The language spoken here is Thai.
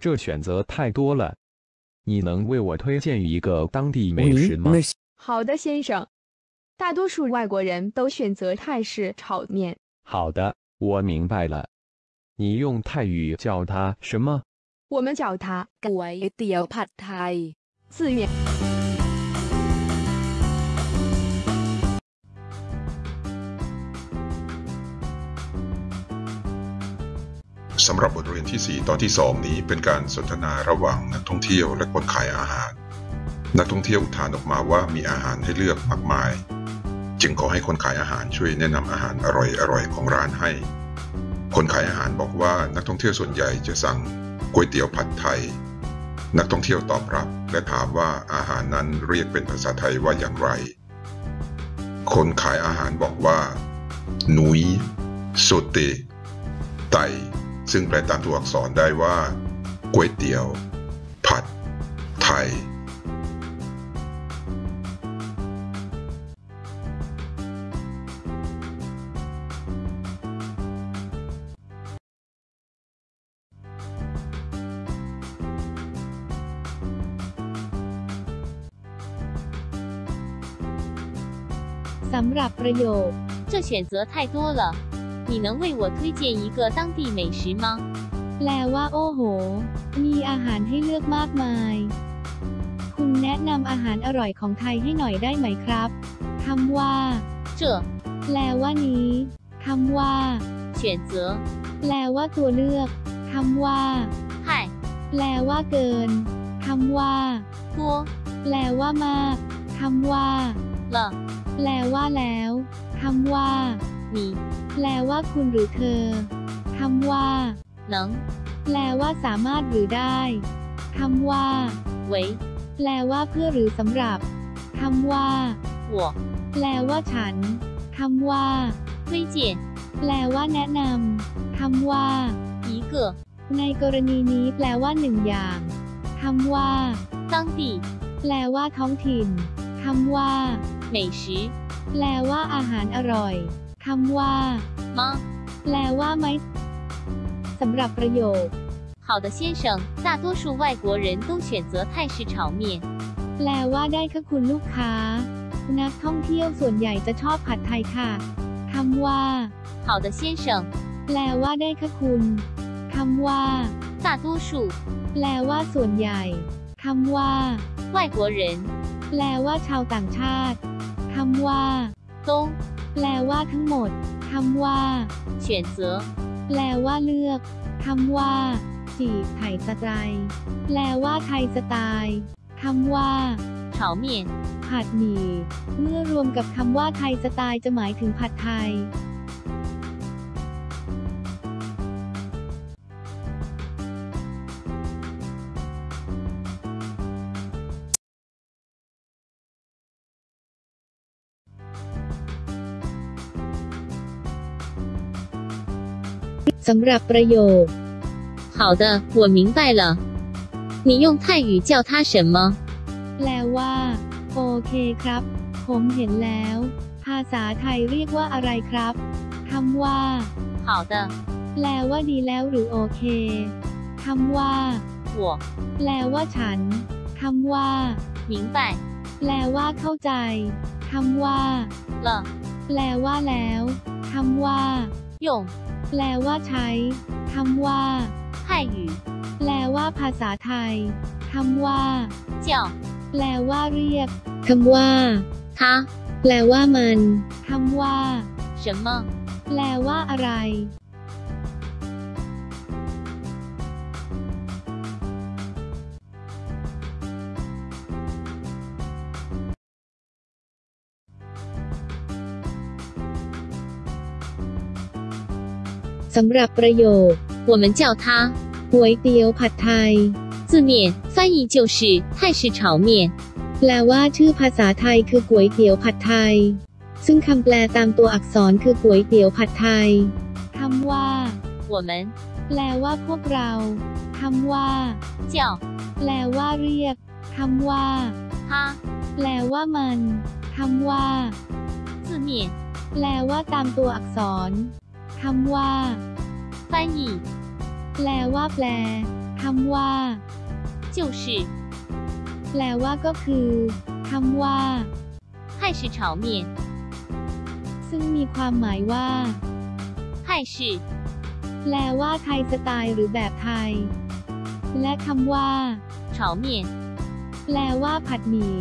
这选择太多了。你能为我推荐一个当地美食吗？好的先生。大多数外国人都选择泰式炒面。好的我明白了。你用泰语叫它什么？我们叫他喂自愿 สำหรับบทเรียนที่ 4 ตอนที่ 2 นี้เป็นการสนทนาระหว่างนักท่องเที่ยวและคนขายอาหาร นักท่องเที่ยวอุทานออกมาว่ามีอาหารให้เลือกมากมาย จึงขอให้คนขายอาหารช่วยแนะนำอาหารอร่อยๆของร้านให้ คนขายอาหารบอกว่านักท่องเที่ยวส่วนใหญ่จะสั่งก๋วยเตี๋ยวผัดไทย นักท่องเที่ยวตอบรับ และถามว่าอาหารนั้นเรียกเป็นภาษาไทยว่าอย่างไร คนขายอาหารบอกว่า หนุยโซเตไต ซึ่งแปลตามตัวอักษรได้ว่าก๋วยเตี๋ยว ผัด ไทย สำหรับประโยค这选择太多了 你能为我推荐一个当地美食吗แปลว่า โอ้โห มีอาหารให้เลือกมากมาย คุณแนะนำอาหารอร่อยของไทยให้หน่อยได้ไหมครับ คำว่า这แปลว่านี้ คำว่า选择แปลว่าตัวเลือก คำว่า太แปลว่าเกิน คำว่า多แปลว่ามาก คำว่า了แปลว่าแล้ว คำว่า นิแปลว่าคุณหรือเธอคำว่าหลังแปลว่าสามารถหรือได้คำว่าเว้แปลว่าเพื่อหรือสำหรับคำว่าหัวแปลว่าฉันคำว่าไม่เจียนแปลว่าแนะนำคำว่าอีเกอในกรณีนี้แปลว่าหนึ่งอย่างคำว่าตั้งตีแปลว่าท้องถิ่นคำว่า美食แปลว่าอาหารอร่อย ำว่า吗แปลว่าไหมสำหรับประโยค好的先生大多数外国人都选择泰式炒面แปลว่าได้ค่ะคุณลูกค้า นักท่องเที่ยวส่วนใหญ่จะชอบผัดไทยค่ะคำว่า好的先生แปลว่าได้ค่ะคุณคำว่า大多数แปลว่าส่วนใหญ่คำว่า外国人แปลว่าชาวต่างชาติคำว่า都 แปลว่าทั้งหมด คำว่า选择แปลว่าเลือก คำว่า จีบไถ่สไตล์แปลว่าไทยสไตล์คำว่าเผาเมียนผัดหมี่ เมื่อรวมกับคำว่าไทยสไตล์จะหมายถึงผัดไทย สำหรับประโยค好的我明白了你用泰语叫它什么แปลว่า โอเคครับ ผมเห็นแล้ว ภาษาไทยเรียกว่าอะไรครับคำว่า好的แปลว่าดีแล้วหรือโอเคคำว่า我แปลว่าฉันคำว่า明白แปลว่าเข้าใจคำว่า了แปลว่าแล้วคำว่า用 แปลว่าใช้ คำว่า泰语แปลว่าภาษาไทย คำว่า叫แปลว่าเรียก คำว่า他แปลว่ามัน คำว่า什么แปลว่าอะไร สำหรับประโยค我们叫它ก๋วยเตี๋ยวผัดไทย字面翻译就是泰式炒面แปลว่าชื่อภาษาไทยคือก๋วยเตี๋ยวผัดไทย ซึ่งคำแปลตามตัวอักษรคือก๋วยเตี๋ยวผัดไทยคำว่า我们แปลว่าพวกเราคำว่า叫แปลว่าเรียกคำว่า他แปลว่ามันคำว่า字面แปลว่าตามตัวอักษร คำว่า翻译แปลว่าแปล ค คำว่า 就是， แปลว่าก็คือคำว่า 泰式炒面， ซึ่งมีความหมายว่า 泰式 แปลว่าไทยสไตล์หรือแบบไทย และคำว่า 炒面， แปลว่าผัดหมี่